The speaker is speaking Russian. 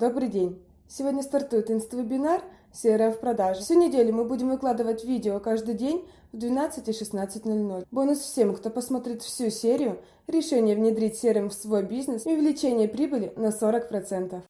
Добрый день! Сегодня стартует инст-вебинар «Серая в продаже». Всю неделю мы будем выкладывать видео каждый день в 12 и 16.00. Бонус всем, кто посмотрит всю серию, решение внедрить серым в свой бизнес и увеличение прибыли на 40%.